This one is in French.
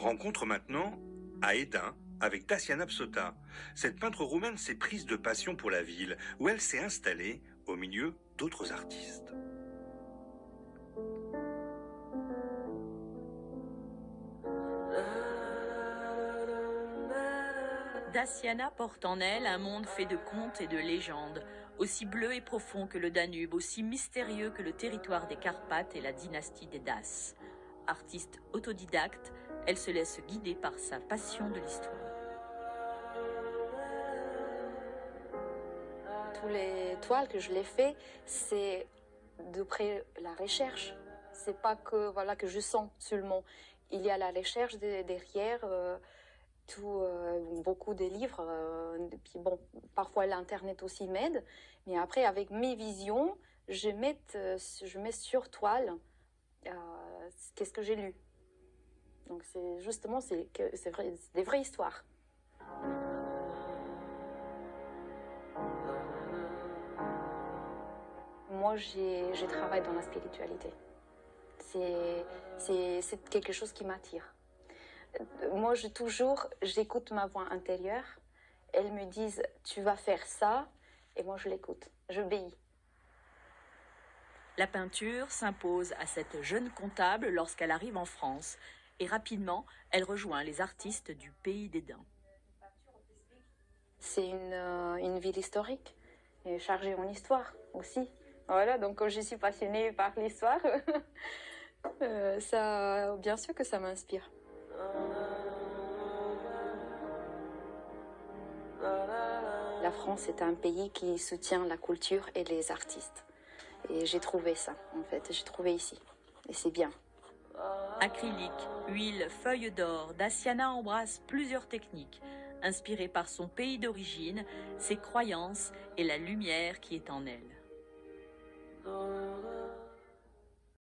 Rencontre maintenant à Edin avec Daciana Psota. Cette peintre roumaine s'est prise de passion pour la ville, où elle s'est installée au milieu d'autres artistes. Daciana porte en elle un monde fait de contes et de légendes, aussi bleu et profond que le Danube, aussi mystérieux que le territoire des Carpates et la dynastie des Daces. Artiste autodidacte, elle se laisse guider par sa passion de l'histoire. Tous les toiles que je les fais, c'est d'après la recherche. C'est pas que voilà que je sens seulement. Il y a la recherche derrière. Euh, euh, beaucoup de livres. Euh, puis bon, parfois l'internet aussi m'aide. Mais après, avec mes visions, je mets, je mets sur toile qu'est-ce que j'ai lu? Donc c'est justement c'est vrai, des vraies histoires. Moi, j'ai travaillé dans la spiritualité. C'est quelque chose qui m'attire. Moi, je toujours, j'écoute ma voix intérieure. Elles me disent, tu vas faire ça, et moi, je l'écoute. J'obéis. La peinture s'impose à cette jeune comptable lorsqu'elle arrive en France et rapidement, elle rejoint les artistes du pays des Dents. C'est une, euh, une, ville historique, et chargée en histoire aussi. Voilà, donc quand je suis passionnée par l'histoire, euh, bien sûr que ça m'inspire. La France est un pays qui soutient la culture et les artistes. Et j'ai trouvé ça, en fait, j'ai trouvé ici. Et c'est bien. Acrylique, huile, feuille d'or, Daciana embrasse plusieurs techniques, inspirées par son pays d'origine, ses croyances et la lumière qui est en elle.